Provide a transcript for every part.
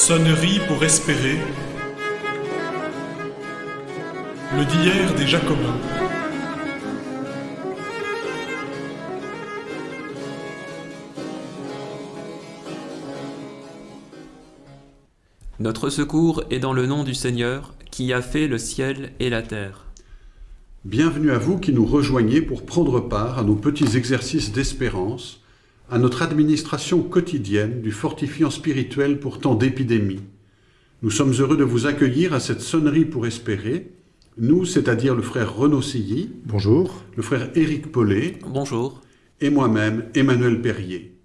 Sonnerie pour espérer. Le d'hier des Jacobins. Notre secours est dans le nom du Seigneur, qui a fait le ciel et la terre. Bienvenue à vous qui nous rejoignez pour prendre part à nos petits exercices d'espérance, à notre administration quotidienne du fortifiant spirituel pour tant d'épidémies. Nous sommes heureux de vous accueillir à cette sonnerie pour espérer, nous, c'est-à-dire le frère Renaud Silly, Bonjour. le frère Éric Paulet Bonjour. et moi-même, Emmanuel Perrier.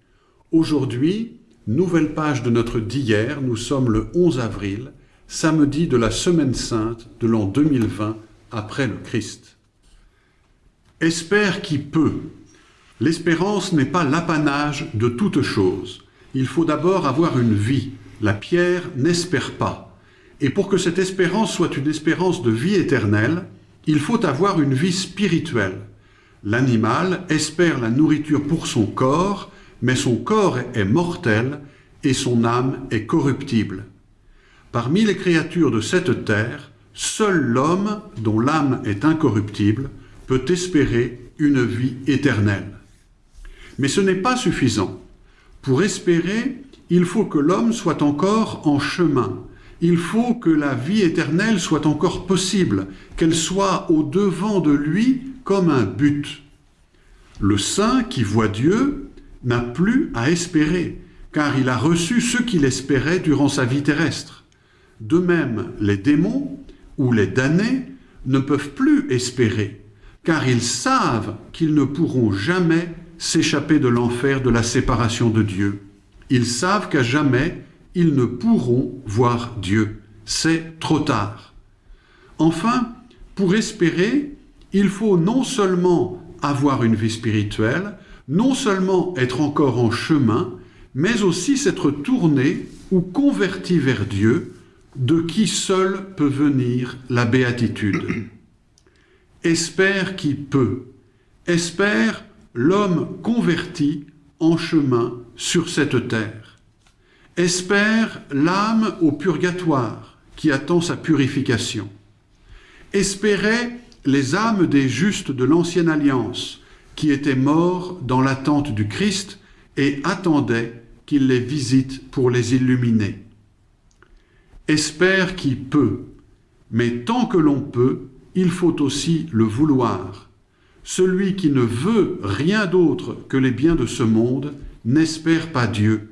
Aujourd'hui, nouvelle page de notre d'hier, nous sommes le 11 avril, samedi de la Semaine Sainte de l'an 2020 après le Christ. Espère qui peut. L'espérance n'est pas l'apanage de toute chose. Il faut d'abord avoir une vie. La pierre n'espère pas. Et pour que cette espérance soit une espérance de vie éternelle, il faut avoir une vie spirituelle. L'animal espère la nourriture pour son corps, mais son corps est mortel et son âme est corruptible. Parmi les créatures de cette terre, seul l'homme, dont l'âme est incorruptible, peut espérer une vie éternelle. Mais ce n'est pas suffisant. Pour espérer, il faut que l'homme soit encore en chemin. Il faut que la vie éternelle soit encore possible, qu'elle soit au devant de lui comme un but. Le saint qui voit Dieu n'a plus à espérer, car il a reçu ce qu'il espérait durant sa vie terrestre. De même, les démons ou les damnés ne peuvent plus espérer, car ils savent qu'ils ne pourront jamais s'échapper de l'enfer de la séparation de Dieu. Ils savent qu'à jamais, ils ne pourront voir Dieu. C'est trop tard. Enfin, pour espérer, il faut non seulement avoir une vie spirituelle, non seulement être encore en chemin, mais aussi s'être tourné ou converti vers Dieu, de qui seul peut venir la béatitude. Espère qui peut. Espère l'homme converti en chemin sur cette terre. Espère l'âme au purgatoire qui attend sa purification. Espérait les âmes des justes de l'ancienne alliance qui étaient morts dans l'attente du Christ et attendaient qu'il les visite pour les illuminer. Espère qui peut, mais tant que l'on peut, il faut aussi le vouloir. Celui qui ne veut rien d'autre que les biens de ce monde n'espère pas Dieu.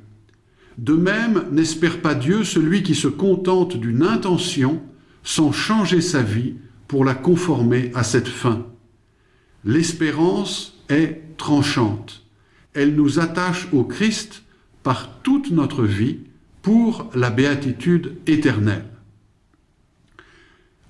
De même n'espère pas Dieu celui qui se contente d'une intention sans changer sa vie pour la conformer à cette fin. L'espérance est tranchante. Elle nous attache au Christ par toute notre vie pour la béatitude éternelle.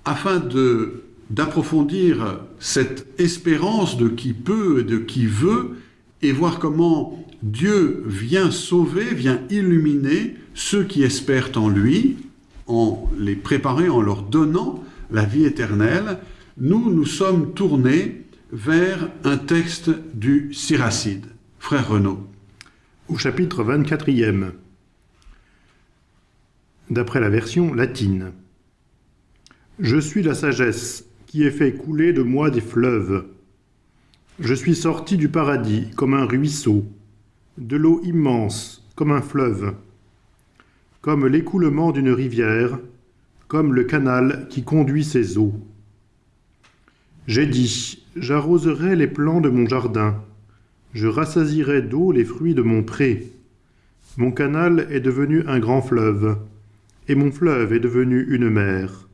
Afin de d'approfondir cette espérance de qui peut et de qui veut et voir comment Dieu vient sauver, vient illuminer ceux qui espèrent en lui, en les préparer, en leur donnant la vie éternelle, nous nous sommes tournés vers un texte du Siracide. Frère Renaud. Au chapitre 24e, d'après la version latine. Je suis la sagesse qui ai fait couler de moi des fleuves. Je suis sorti du paradis comme un ruisseau, de l'eau immense comme un fleuve, comme l'écoulement d'une rivière, comme le canal qui conduit ses eaux. J'ai dit, j'arroserai les plants de mon jardin, je rassasirai d'eau les fruits de mon pré. Mon canal est devenu un grand fleuve, et mon fleuve est devenu une mer.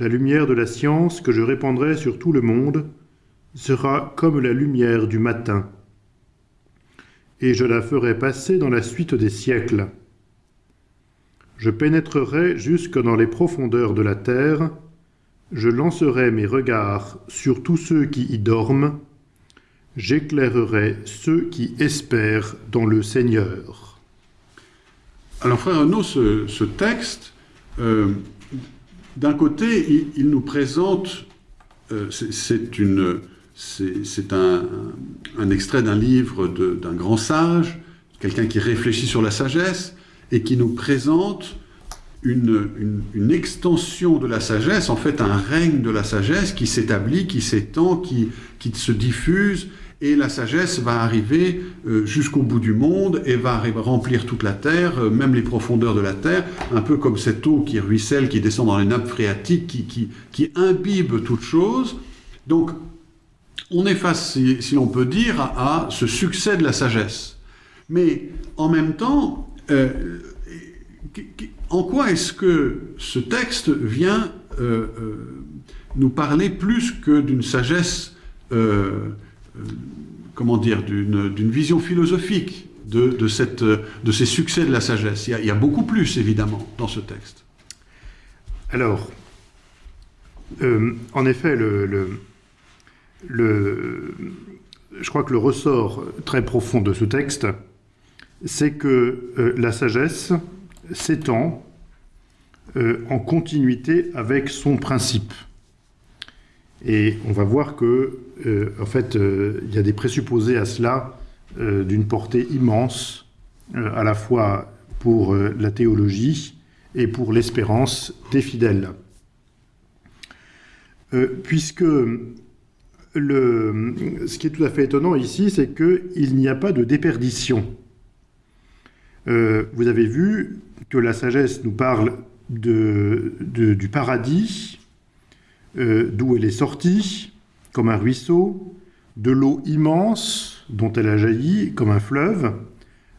La lumière de la science que je répandrai sur tout le monde sera comme la lumière du matin, et je la ferai passer dans la suite des siècles. Je pénétrerai jusque dans les profondeurs de la terre, je lancerai mes regards sur tous ceux qui y dorment, j'éclairerai ceux qui espèrent dans le Seigneur. Alors, frère Renaud, ce, texte, euh, d'un côté, il, nous présente, euh, c'est un, extrait d'un livre d'un grand sage, quelqu'un qui réfléchit sur la sagesse, et qui nous présente une, extension de la sagesse, en fait un règne de la sagesse qui s'établit, qui s'étend, qui se diffuse, et la sagesse va arriver euh, jusqu'au bout du monde et va remplir toute la terre, euh, même les profondeurs de la terre, un peu comme cette eau qui ruisselle, qui descend dans les nappes phréatiques, qui, imbibe toute chose. Donc, on est face, si, l'on peut dire, à, ce succès de la sagesse. Mais en même temps, euh, en quoi est-ce que ce texte vient nous parler plus que d'une sagesse comment dire, d'une vision philosophique de, ces succès de la sagesse. Il y, a, beaucoup plus, évidemment, dans ce texte. Alors, euh, en effet, je crois que le ressort très profond de ce texte, c'est que euh, la sagesse s'étend en continuité avec son principe. Et on va voir que, euh, en fait, euh, il y a des présupposés à cela euh, d'une portée immense, à la fois pour la théologie et pour l'espérance des fidèles. puisque le, ce qui est tout à fait étonnant ici, c'est qu'il n'y a pas de déperdition. vous avez vu que la sagesse nous parle de, du paradis, euh, d'où elle est sortie, comme un ruisseau, de l'eau immense dont elle a jailli, comme un fleuve.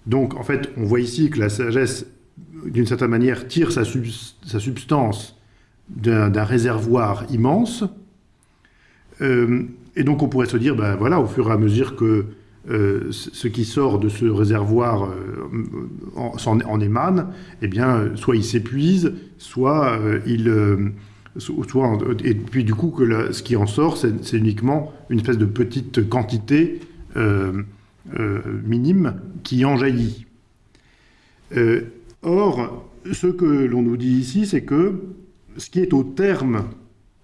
Donc, en fait, on voit ici que la sagesse, d'une certaine manière, tire sa, substance d'un réservoir immense. Euh, et donc, on pourrait se dire, ben voilà, au fur et à mesure que euh, ce qui sort de ce réservoir en, émane, eh bien, soit il s'épuise, soit il et puis du coup, que ce qui en sort, c'est uniquement une espèce de petite quantité euh, euh, minime qui en jaillit. Euh, or, ce que l'on nous dit ici, c'est que ce qui est au terme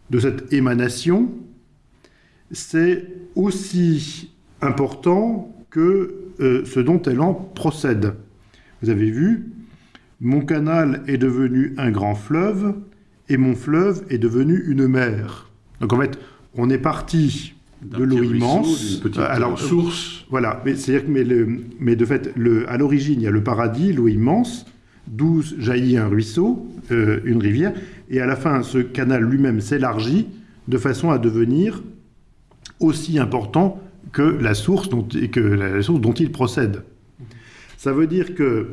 de cette émanation, c'est aussi important que ce dont elle en procède. Vous avez vu, mon canal est devenu un grand fleuve, et mon fleuve est devenu une mer. Donc en fait, on est parti de l'eau immense. Une petite alors, source. Voilà, mais c'est-à-dire que mais, le, mais de fait, le, à l'origine, il y a le paradis, l'eau immense, d'où jaillit un ruisseau, euh, une rivière, et à la fin, ce canal lui-même s'élargit de façon à devenir aussi important que la source dont, que la source dont il procède. Ça veut dire que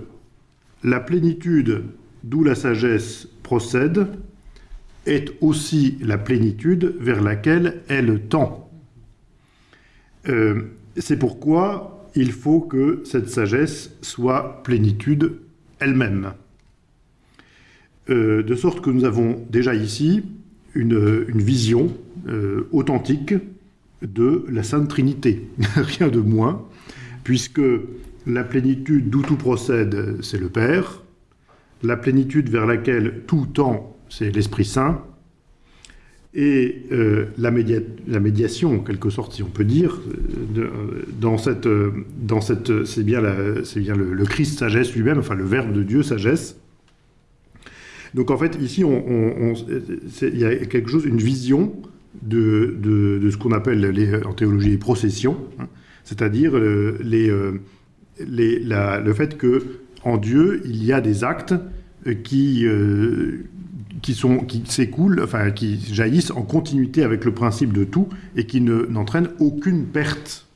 la plénitude, d'où la sagesse procède, est aussi la plénitude vers laquelle elle tend. Euh, c'est pourquoi il faut que cette sagesse soit plénitude elle-même. Euh, de sorte que nous avons déjà ici une, vision euh, authentique de la Sainte Trinité, rien de moins, puisque la plénitude d'où tout procède, c'est le Père, la plénitude vers laquelle tout tend, c'est l'Esprit Saint, et euh, la, médiation, en quelque sorte, si on peut dire, euh, dans cette, euh, dans cette, c'est bien, bien le, Christ sagesse lui-même, enfin le Verbe de Dieu sagesse. Donc en fait, ici, il y a quelque chose, une vision de, de, ce qu'on appelle en théologie les processions, hein, c'est-à-dire les, les, le fait que en Dieu, il y a des actes qui, qui qui s'écoulent, enfin qui jaillissent en continuité avec le principe de tout et qui n'entraînent aucune perte.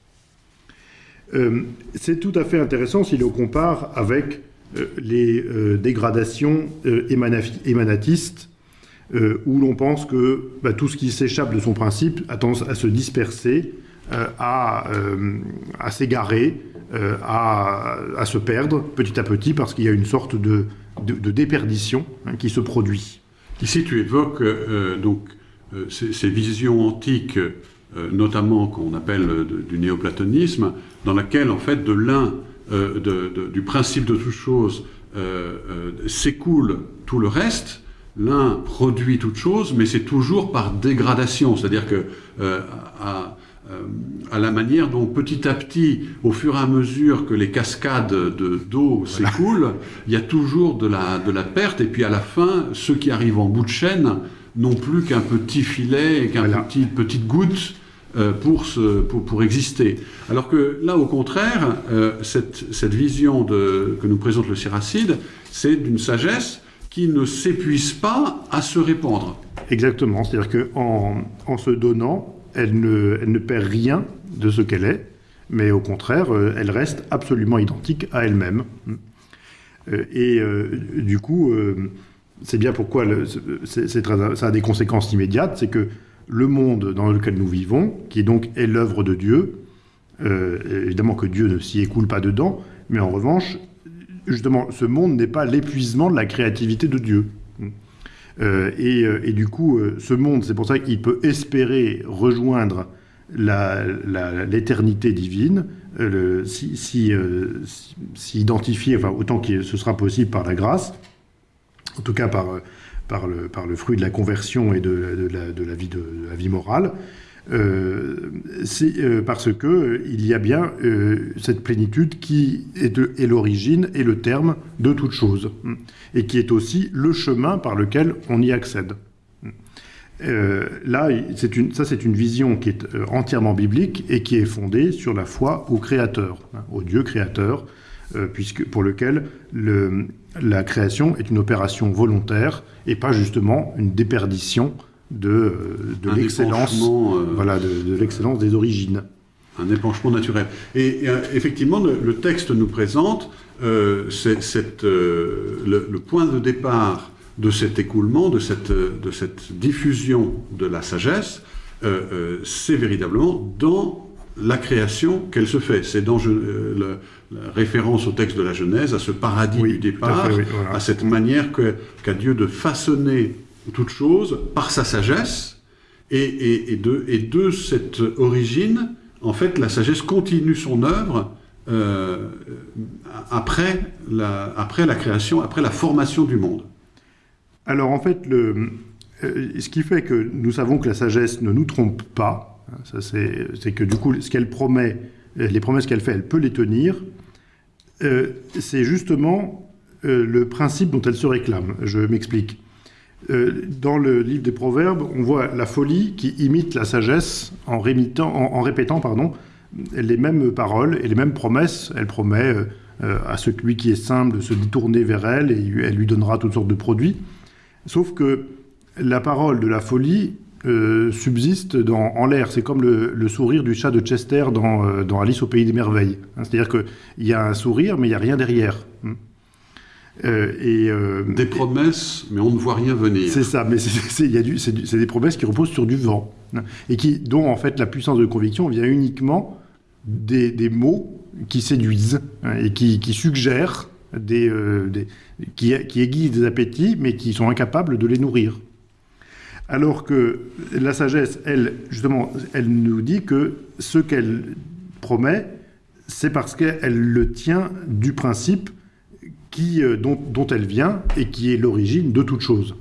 Euh, c'est tout à fait intéressant si l'on compare avec euh, les euh, dégradations émanatistes, où l'on pense que bah, tout ce qui s'échappe de son principe a tendance à se disperser, à, s'égarer, à, se perdre petit à petit, parce qu'il y a une sorte de, de, déperdition hein, qui se produit. Ici, tu évoques euh, donc euh, ces, visions antiques, euh, notamment qu'on appelle du néoplatonisme, dans laquelle, en fait, de l'un, du principe de toute chose, s'écoule tout le reste. L'un produit toute chose, mais c'est toujours par dégradation. C'est-à-dire que à, à la manière dont petit à petit, au fur et à mesure que les cascades d'eau s'écoulent, il y a toujours de la, de la perte, et puis à la fin, ceux qui arrivent en bout de chaîne n'ont plus qu'un petit filet et qu'une petit, petite goutte euh, pour, pour, pour, exister. Alors que là, au contraire, euh, cette, cette, vision de, que nous présente le Siracide, c'est d'une sagesse qui ne s'épuise pas à se répandre. Exactement, c'est-à-dire qu'en en se donnant, elle ne, perd rien de ce qu'elle est, mais au contraire, euh, elle reste absolument identique à elle-même. Euh, et euh, du coup, c'est bien pourquoi ça a des conséquences immédiates, c'est que le monde dans lequel nous vivons, qui donc est l'œuvre de Dieu, évidemment que Dieu ne s'y écoule pas dedans, mais en revanche, justement, ce monde n'est pas l'épuisement de la créativité de Dieu. Euh, euh, et, du coup, euh, ce monde, c'est pour ça qu'il peut espérer rejoindre l'éternité divine, si, si, si, identifier, enfin, autant que ce sera possible par la grâce, en tout cas par, le, fruit de la conversion et de, la vie morale. Euh, euh, parce que euh, il y a bien cette plénitude qui est, l'origine et le terme de toute chose, hmm, et qui est aussi le chemin par lequel on y accède. là, une, ça c'est une vision qui est entièrement biblique et qui est fondée sur la foi au Créateur, hein, au Dieu Créateur, puisque pour lequel le, la création est une opération volontaire et pas justement une déperdition de, de l'excellence euh, voilà, de, l'excellence des origines. Un épanchement naturel. Et, euh, effectivement, le, texte nous présente euh, cette, le, point de départ de cet écoulement, de cette, de cette diffusion de la sagesse, c'est véritablement dans la création qu'elle se fait. C'est dans la référence au texte de la Genèse, à ce paradis du départ, à, à cette manière qu'a Dieu de façonner toute chose par sa sagesse, et, de, et, de, cette origine, en fait, la sagesse continue son œuvre euh, après, la, création, après la formation du monde. Alors en fait, euh, ce qui fait que nous savons que la sagesse ne nous trompe pas, hein, c'est que du coup, ce qu'elle promet, les promesses qu'elle fait, elle peut les tenir, euh, c'est justement le principe dont elle se réclame. Je m'explique. Euh, dans le livre des Proverbes, on voit la folie qui imite la sagesse en, répétant pardon, les mêmes paroles et les mêmes promesses. Elle promet euh, euh, à celui qui est simple de se détourner vers elle et elle lui donnera toutes sortes de produits. Sauf que la parole de la folie subsiste en l'air. C'est comme le, sourire du chat de Chester dans, Alice au Pays des Merveilles. C'est-à-dire qu'il y a un sourire, mais il n'y a rien derrière. Euh, et, euh, des promesses, mais on ne voit rien venir. C'est ça, mais c'est des promesses qui reposent sur du vent, et qui, dont en fait la puissance de conviction vient uniquement des, des mots qui séduisent hein, et qui, qui suggèrent, des, euh, des, qui, qui aiguisent des appétits, mais qui sont incapables de les nourrir. Alors que la sagesse, elle, justement, elle nous dit que ce qu'elle promet, c'est parce qu'elle le tient du principe qui, euh, dont, elle vient et qui est l'origine de toute chose.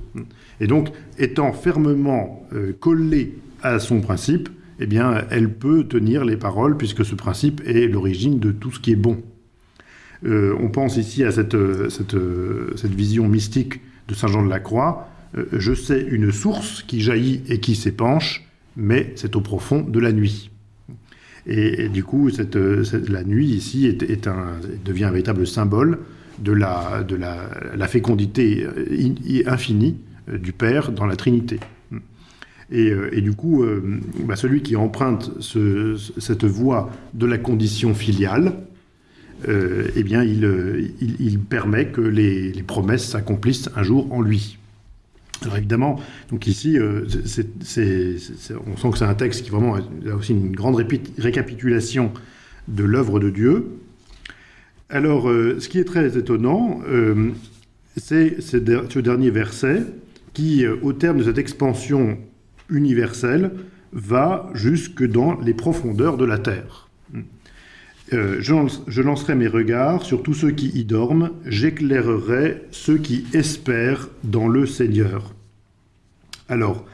Et donc, étant fermement euh, collée à son principe, eh bien, elle peut tenir les paroles puisque ce principe est l'origine de tout ce qui est bon. Euh, on pense ici à cette, cette, vision mystique de Saint Jean de la Croix. je sais une source qui jaillit et qui s'épanche, mais c'est au profond de la nuit. Et, du coup, cette, la nuit ici est un, devient un véritable symbole de la, de la, fécondité euh, infinie euh, du Père dans la Trinité. Et, euh, du coup, bah, celui qui emprunte cette voie de la condition filiale, eh bien, il, il, permet que les, promesses s'accomplissent un jour en lui. Alors évidemment, donc ici, on sent que c'est un texte qui vraiment a aussi une grande récapitulation de l'œuvre de Dieu, alors, euh, ce qui est très étonnant, euh, c'est ce dernier verset qui, euh, au terme de cette expansion universelle, va jusque dans les profondeurs de la terre. je, lancerai mes regards sur tous ceux qui y dorment, j'éclairerai ceux qui espèrent dans le Seigneur. Alors,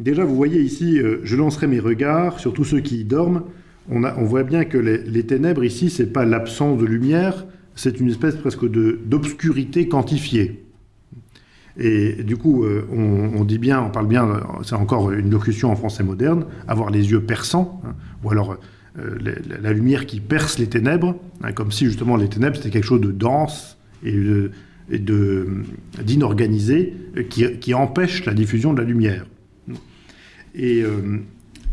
déjà, vous voyez ici, je lancerai mes regards sur tous ceux qui y dorment. On, voit bien que les, ténèbres ici, c'est pas l'absence de lumière, c'est une espèce presque d'obscurité quantifiée. Et du coup, euh, on, dit bien, on parle bien, c'est encore une locution en français moderne, avoir les yeux perçants, hein, ou alors euh, la, lumière qui perce les ténèbres, hein, comme si justement les ténèbres c'était quelque chose de dense et de- d'inorganisé euh, qui, empêche la diffusion de la lumière. Et,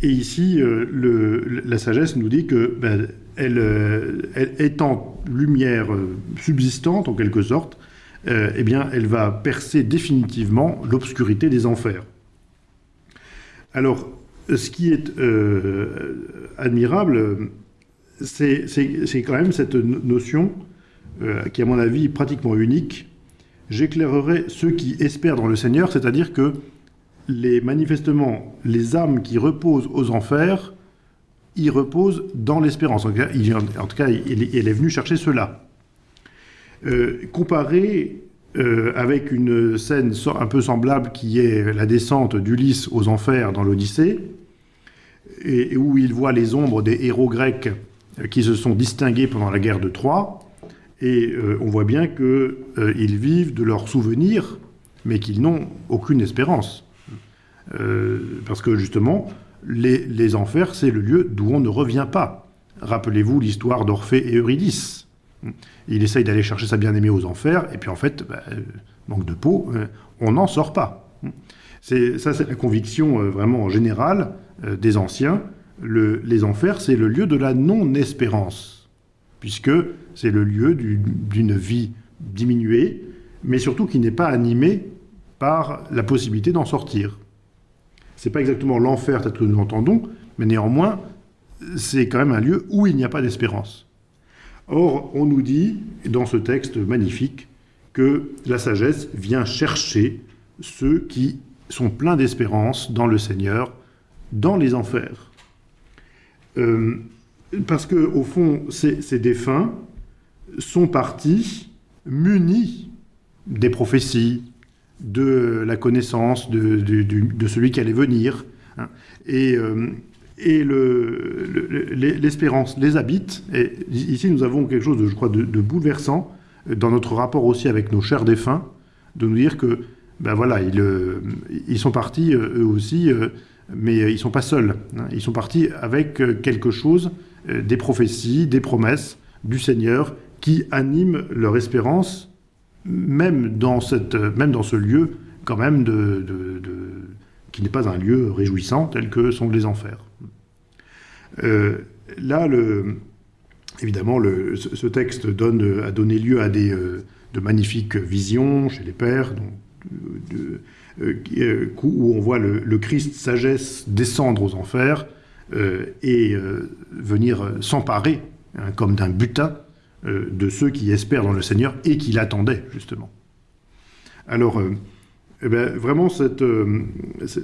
et ici, euh, la sagesse nous dit que ben, euh, étant lumière euh, subsistante en quelque sorte, eh bien, elle va percer définitivement l'obscurité des enfers. Alors, ce qui est admirable, c'est quand même cette no- notion euh, qui, à mon avis, est pratiquement unique. J'éclairerai ceux qui espèrent dans le Seigneur, c'est-à-dire que les manifestement les âmes qui reposent aux enfers y reposent dans l'espérance. En tout cas, il, est venu chercher cela. Euh, comparé euh, avec une scène un peu semblable qui est la descente d'Ulysse aux enfers dans l'Odyssée, et, où il voit les ombres des héros grecs euh, qui se sont distingués pendant la guerre de Troie, et on voit bien qu'ils vivent de leurs souvenirs, mais qu'ils n'ont aucune espérance. Euh, parce que justement, les, enfers, c'est le lieu d'où on ne revient pas. Rappelez-vous l'histoire d'Orphée et Eurydice. Il essaye d'aller chercher sa bien-aimée aux enfers, et puis en fait, bah, euh, manque de peau, euh, on n'en sort pas. Ça, c'est la conviction vraiment générale des anciens. Le- les enfers, c'est le lieu de la non-espérance, puisque c'est le lieu du- d'une vie diminuée, mais surtout qui n'est pas animée par la possibilité d'en sortir. C'est pas exactement l'enfer tel que nous l'entendons, mais néanmoins, c'est quand même un lieu où il n'y a pas d'espérance. Or, on nous dit, dans ce texte magnifique, que la sagesse vient chercher ceux qui sont pleins d'espérance dans le Seigneur, dans les enfers. Euh, parce que, au fond, ces défunts sont partis munis des prophéties, de la connaissance de, celui qui allait venir. hein. Et, euh, et le- le- le- l'espérance les habite. Et ici, nous avons quelque chose, de, je crois, de, bouleversant euh, dans notre rapport aussi avec nos chers défunts, de nous dire que, ben voilà, ils, euh, ils sont partis eux aussi, mais ils sont pas seuls. hein. Ils sont partis avec quelque chose, des prophéties, des promesses du Seigneur qui animent leur espérance même dans, cette, même dans ce lieu, quand même, de, qui n'est pas un lieu réjouissant tel que sont les enfers. Euh, là, évidemment, ce texte donne, a donné lieu à des, euh, de magnifiques visions chez les pères, de- euh, où on voit le, Christ sagesse descendre aux enfers et venir s'emparer, hein, comme d'un butin, euh, de ceux qui espèrent dans le Seigneur et qui l'attendaient, justement. Alors, euh, eh ben, vraiment, euh,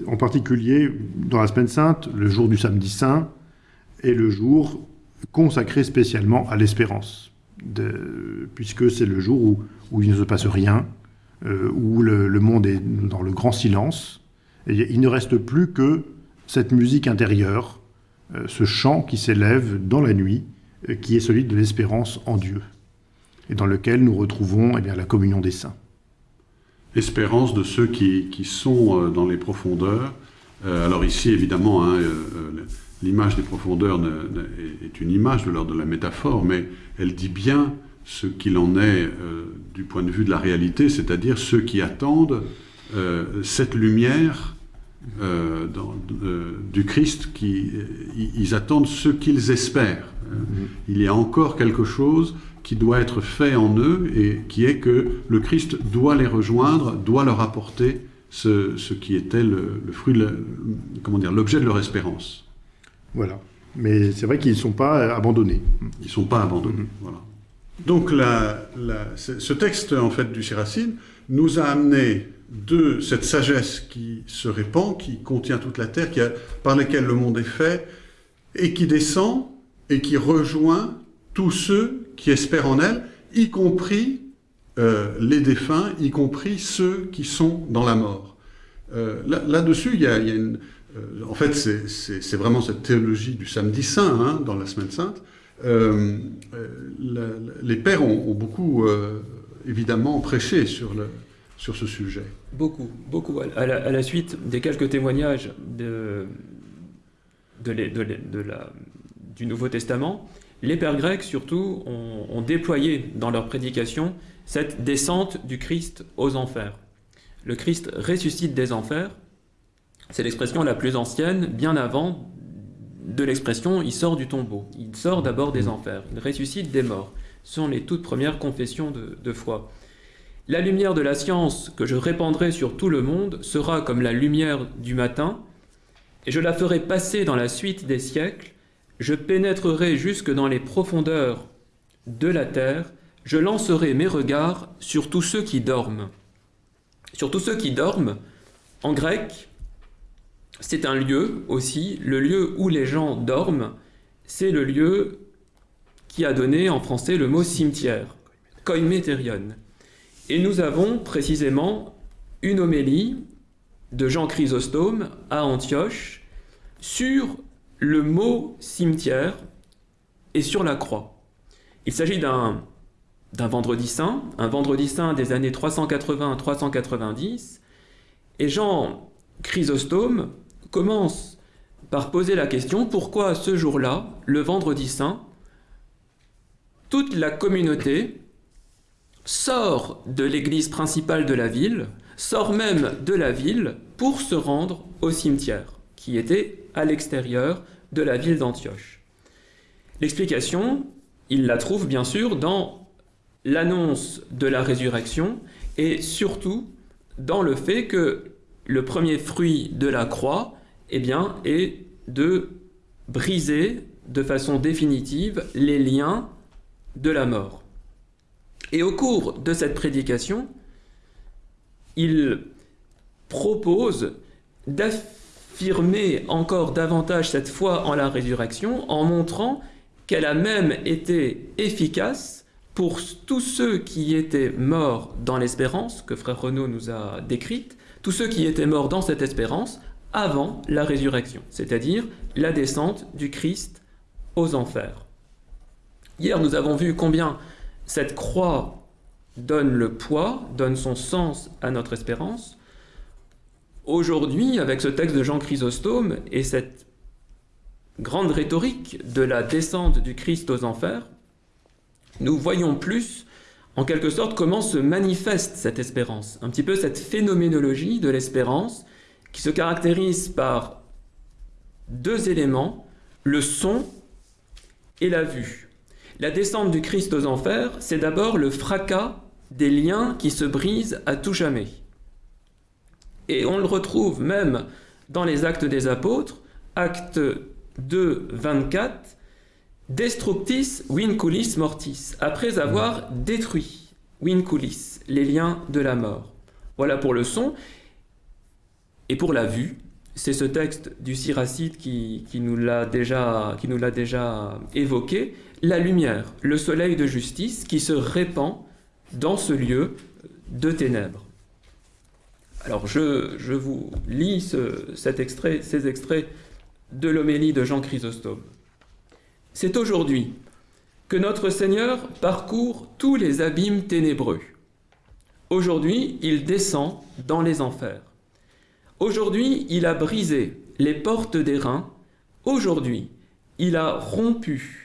en particulier, dans la semaine sainte, le jour du samedi saint est le jour consacré spécialement à l'espérance, puisque c'est le jour où, il ne se passe rien, où le, le monde est dans le grand silence, et il ne reste plus que cette musique intérieure, ce chant qui s'élève dans la nuit, qui est celui de l'espérance en Dieu, et dans lequel nous retrouvons eh bien, la communion des saints. Espérance de ceux qui, qui sont euh, dans les profondeurs. Euh, alors ici, évidemment, hein, euh, euh, l'image des profondeurs est- une image de l'ordre de la métaphore, mais elle dit bien ce qu'il en est euh, du point de vue de la réalité, c'est-à-dire ceux qui attendent euh, cette lumière euh, dans- euh, du Christ, qui, ils- ils attendent ce qu'ils espèrent. Euh, Il y a encore quelque chose qui doit être fait en eux et qui est que le Christ doit les rejoindre, doit leur apporter ce, ce qui était le, le fruit, de la- comment dire, l'objet de leur espérance. Voilà. Mais c'est vrai qu'ils ne sont pas euh, abandonnés. Ils ne sont pas abandonnés. Voilà. Donc la- la- ce texte en fait du Siracine nous a amené de cette sagesse qui se répand, qui contient toute la terre, par laquelle le monde est fait, et qui descend et qui rejoint tous ceux qui espèrent en elle, y compris euh, les défunts, y compris ceux qui sont dans la mort. Euh, là- Là-dessus, il y a, une... euh, en fait, c'est- vraiment cette théologie du samedi saint, hein, dans la semaine sainte. Les pères ont, ont beaucoup, évidemment, prêché sur, le, sur ce sujet. Beaucoup, beaucoup. À la, suite des quelques témoignages du Nouveau Testament, les pères grecs surtout ont, déployé dans leur prédication cette descente du Christ aux enfers. Le Christ ressuscite des enfers, c'est l'expression la plus ancienne, bien avant de l'expression il sort du tombeau. Il sort d'abord des enfers, il ressuscite des morts. Ce sont les toutes premières confessions de foi. La lumière de la science que je répandrai sur tout le monde sera comme la lumière du matin, et je la ferai passer dans la suite des siècles, je pénétrerai jusque dans les profondeurs de la terre, je lancerai mes regards sur tous ceux qui dorment. Sur tous ceux qui dorment, en grec, c'est un lieu aussi, le lieu où les gens dorment, c'est le lieu qui a donné en français le mot cimetière, koimeterion. Et nous avons précisément une homélie de Jean Chrysostome à Antioche sur le mot cimetière et sur la croix. Il s'agit d'un vendredi saint, un vendredi saint des années 380-390, et Jean Chrysostome commence par poser la question pourquoi ce jour-là, le vendredi saint, toute la communauté sort de l'église principale de la ville, sort même de la ville pour se rendre au cimetière, qui était à l'extérieur de la ville d'Antioche. L'explication, il la trouve bien sûr dans l'annonce de la résurrection et surtout dans le fait que le premier fruit de la croix eh bien, est de briser de façon définitive les liens de la mort. Et au cours de cette prédication, il propose d'affirmer encore davantage cette foi en la résurrection en montrant qu'elle a même été efficace pour tous ceux qui étaient morts dans l'espérance, que frère Renaud nous a décrite, tous ceux qui étaient morts dans cette espérance avant la résurrection, c'est-à-dire la descente du Christ aux enfers. Hier, nous avons vu combien cette croix donne le poids, donne son sens à notre espérance. Aujourd'hui, avec ce texte de Jean Chrysostome et cette grande rhétorique de la descente du Christ aux enfers, nous voyons plus, en quelque sorte, comment se manifeste cette espérance, un petit peu cette phénoménologie de l'espérance qui se caractérise par deux éléments, le son et la vue. La descente du Christ aux enfers, c'est d'abord le fracas des liens qui se brisent à tout jamais. Et on le retrouve même dans les actes des apôtres, acte 2, 24, Destructis vinculis mortis, après avoir détruit vinculis, les liens de la mort. Voilà pour le son. Et pour la vue, c'est ce texte du Siracide qui, nous l'a déjà évoqué, la lumière, le soleil de justice qui se répand dans ce lieu de ténèbres. Alors je, je vous lis ce- cet extrait, ces extraits de l'homélie de Jean Chrysostome. C'est aujourd'hui que notre Seigneur parcourt tous les abîmes ténébreux. Aujourd'hui, il descend dans les enfers. Aujourd'hui, il a brisé les portes des reins. Aujourd'hui, il a rompu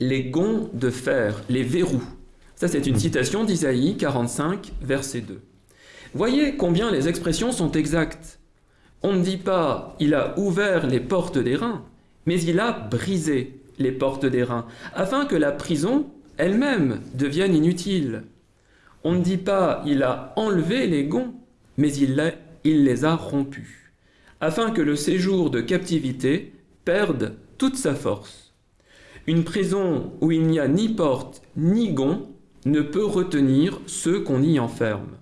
les gonds de fer, les verrous. Ça, c'est une citation d'Isaïe 45, verset 2. Voyez combien les expressions sont exactes. On ne dit pas il a ouvert les portes des reins, mais il a brisé les portes des reins, afin que la prison elle-même devienne inutile. On ne dit pas il a enlevé les gonds, mais il, il les a rompus, afin que le séjour de captivité perde toute sa force. Une prison où il n'y a ni porte ni gonds ne peut retenir ceux qu'on y enferme.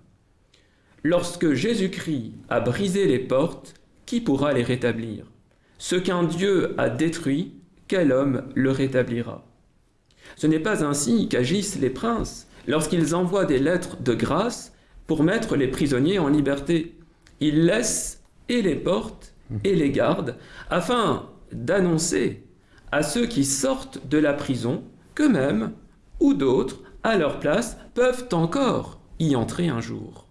Lorsque Jésus-Christ a brisé les portes, qui pourra les rétablir? Ce qu'un Dieu a détruit, quel homme le rétablira? Ce n'est pas ainsi qu'agissent les princes lorsqu'ils envoient des lettres de grâce pour mettre les prisonniers en liberté. il laisse et les portes et les gardes, afin d'annoncer à ceux qui sortent de la prison qu'eux-mêmes ou d'autres, à leur place, peuvent encore y entrer un jour.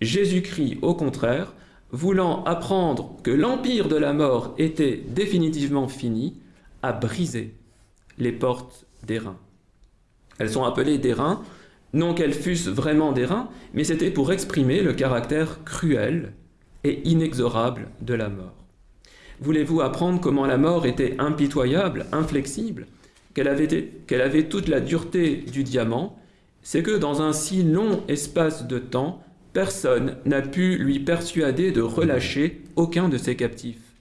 Jésus-Christ, au contraire, voulant apprendre que l'empire de la mort était définitivement fini, a brisé les portes des reins. Elles sont appelées des reins, non qu'elles fussent vraiment des reins, mais c'était pour exprimer le caractère cruel et inexorable de la mort. Voulez-vous apprendre comment la mort était impitoyable, inflexible, qu'elle avait, toute la dureté du diamant? C'est que dans un si long espace de temps, personne n'a pu lui persuader de relâcher aucun de ses captifs,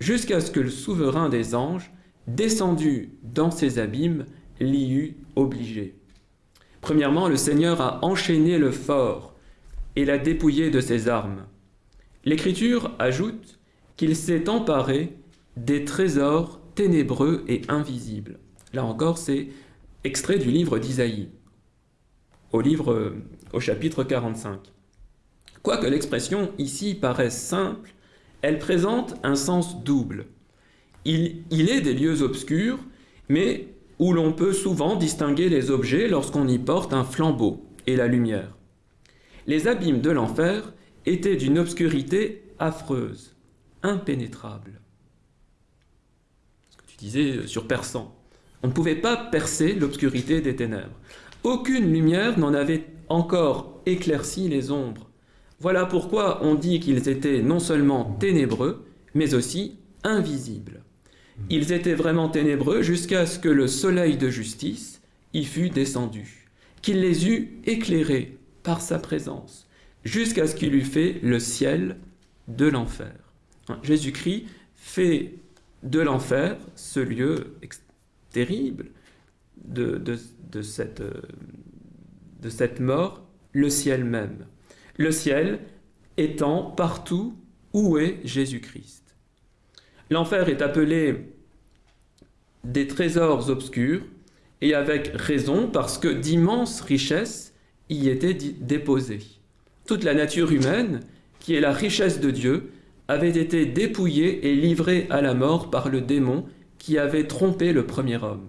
jusqu'à ce que le souverain des anges, descendu dans ses abîmes, l'y eût obligé. Premièrement, le Seigneur a enchaîné le fort et l'a dépouillé de ses armes. L'Écriture ajoute qu'il s'est emparé des trésors ténébreux et invisibles. Là encore, c'est extrait du livre d'Isaïe, au livre au chapitre 45. Quoique l'expression ici paraisse simple, elle présente un sens double. Il est des lieux obscurs, mais où l'on peut souvent distinguer les objets lorsqu'on y porte un flambeau et la lumière. Les abîmes de l'enfer étaient d'une obscurité affreuse, impénétrable. Ce que tu disais sur perçant. On ne pouvait pas percer l'obscurité des ténèbres. Aucune lumière n'en avait encore éclairci les ombres. Voilà pourquoi on dit qu'ils étaient non seulement ténébreux, mais aussi invisibles. Ils étaient vraiment ténébreux jusqu'à ce que le soleil de justice y fût descendu, qu'il les eût éclairés par sa présence, jusqu'à ce qu'il eût fait le ciel de l'enfer. Jésus-Christ fait de l'enfer ce lieu terrible de, cette, de cette mort, le ciel même. Le ciel étant partout où est Jésus-Christ. L'enfer est appelé des trésors obscurs, et avec raison, parce que d'immenses richesses y étaient déposées. Toute la nature humaine, qui est la richesse de Dieu, avait été dépouillée et livrée à la mort par le démon qui avait trompé le premier homme.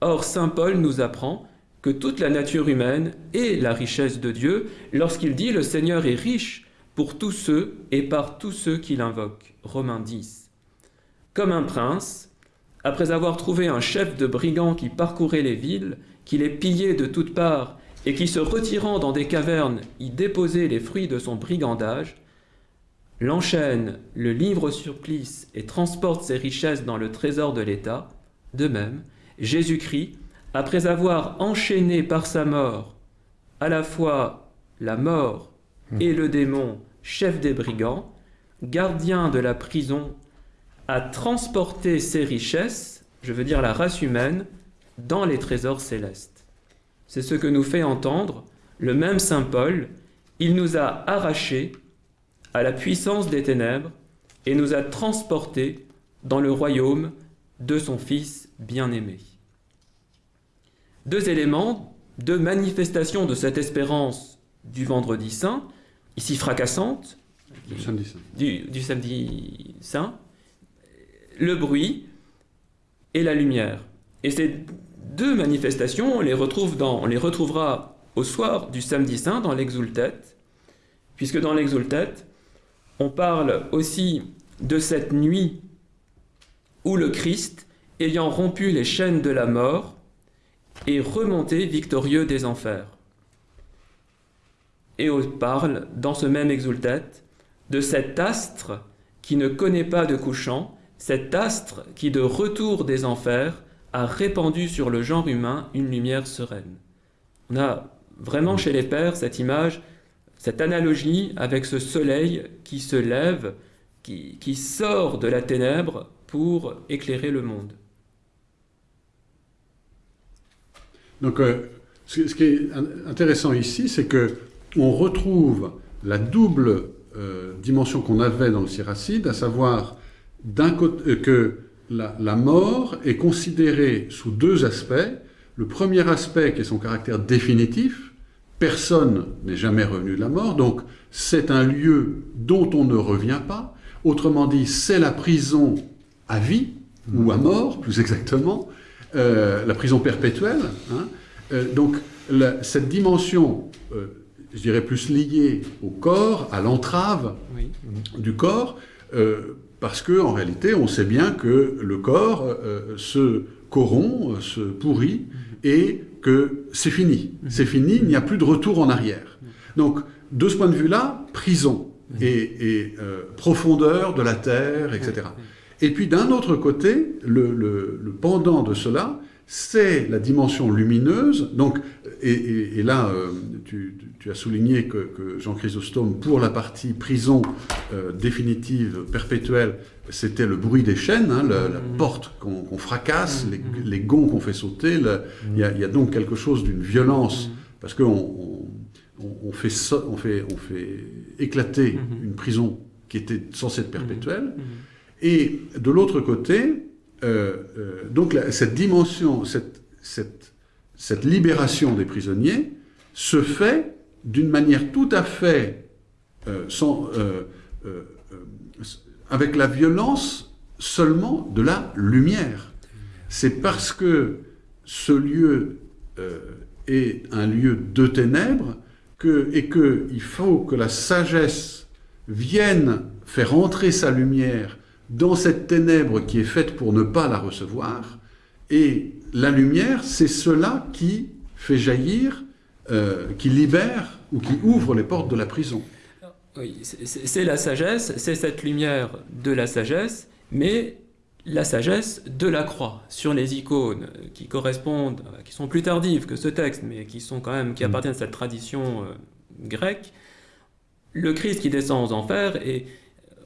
Or, Saint Paul nous apprend que toute la nature humaine est la richesse de Dieu lorsqu'il dit le Seigneur est riche pour tous ceux et par tous ceux qui l'invoquent. Romains 10. Comme un prince, après avoir trouvé un chef de brigands qui parcourait les villes, qui les pillait de toutes parts et qui se retirant dans des cavernes y déposait les fruits de son brigandage, l'enchaîne, le livre sur et transporte ses richesses dans le trésor de l'État, de même, Jésus-Christ, après avoir enchaîné par sa mort à la fois la mort et le démon, chef des brigands, gardien de la prison à transporter ses richesses, je veux dire la race humaine, dans les trésors célestes. C'est ce que nous fait entendre le même Saint Paul. Il nous a arrachés à la puissance des ténèbres et nous a transportés dans le royaume de son Fils bien-aimé. Deux éléments, deux manifestations de cette espérance du vendredi saint, ici fracassante, du samedi saint, du, du samedi saint le bruit et la lumière. Et ces deux manifestations, on les, retrouve dans, on les retrouvera au soir du samedi saint dans l'exultet, puisque dans l'exultet, on parle aussi de cette nuit où le Christ, ayant rompu les chaînes de la mort, est remonté victorieux des enfers. Et on parle, dans ce même exultet, de cet astre qui ne connaît pas de couchant cet astre qui, de retour des enfers, a répandu sur le genre humain une lumière sereine. On a vraiment chez les pères cette image, cette analogie avec ce soleil qui se lève, qui, sort de la ténèbre pour éclairer le monde. Donc, euh, ce, qui est intéressant ici, c'est que on retrouve la double euh, dimension qu'on avait dans le siracide, à savoir côté, euh, que la, mort est considérée sous deux aspects. Le premier aspect qui est son caractère définitif, personne n'est jamais revenu de la mort, donc c'est un lieu dont on ne revient pas. Autrement dit, c'est la prison à vie, ou à mort, plus exactement, euh, la prison perpétuelle. hein. Euh, donc, la- cette dimension, euh, je dirais plus liée au corps, à l'entrave Oui. du corps, euh, parce que en réalité, on sait bien que le corps euh, se corrompt, se pourrit, et que c'est fini. C'est fini, il n'y a plus de retour en arrière. Donc, de ce point de vue-là, prison et, et, euh, profondeur de la terre, etc. Et puis d'un autre côté, le, le- le pendant de cela, c'est la dimension lumineuse. Donc, et, et- et là, euh, tu, tu as souligné que, que Jean Chrysostome, pour la partie prison euh, définitive, perpétuelle, c'était le bruit des chaînes, hein, le- la porte qu'on fracasse, les, les gonds qu'on fait sauter. le- Il y, y a donc quelque chose d'une violence, parce qu'on on, on- on fait, so- fait, on fait éclater une prison qui était censée être perpétuelle. Et de l'autre côté, euh, euh, donc la- cette dimension, cette, cette, cette libération des prisonniers se fait d'une manière tout à fait euh, sans, euh, euh, euh, avec la violence seulement de la lumière. C'est parce que ce lieu euh, est un lieu de ténèbres que, et qu'il faut que la sagesse vienne faire entrer sa lumière dans cette ténèbre qui est faite pour ne pas la recevoir. Et la lumière, c'est cela qui fait jaillir, euh, qui libère ou qui ouvre les portes de la prison. Oui, c'est- la sagesse, c'est cette lumière de la sagesse, mais la sagesse de la croix sur les icônes qui correspondent, euh, qui sont plus tardives que ce texte, mais qui sont quand même qui appartiennent à cette tradition euh, grecque. Le Christ qui descend aux enfers est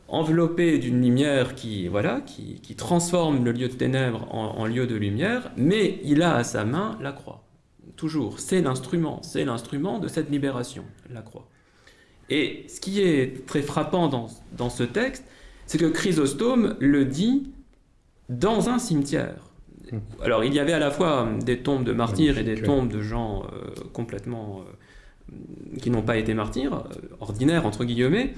enveloppé d'une lumière qui voilà qui, qui transforme le lieu de ténèbres en, en lieu de lumière, mais il a à sa main la croix. Toujours, c'est l'instrument, c'est l'instrument de cette libération, la croix. Et ce qui est très frappant dans, dans ce texte, c'est que Chrysostome le dit dans un cimetière. Alors il y avait à la fois des tombes de martyrs et des tombes de gens euh, complètement euh, qui n'ont pas été martyrs, euh, ordinaires entre guillemets,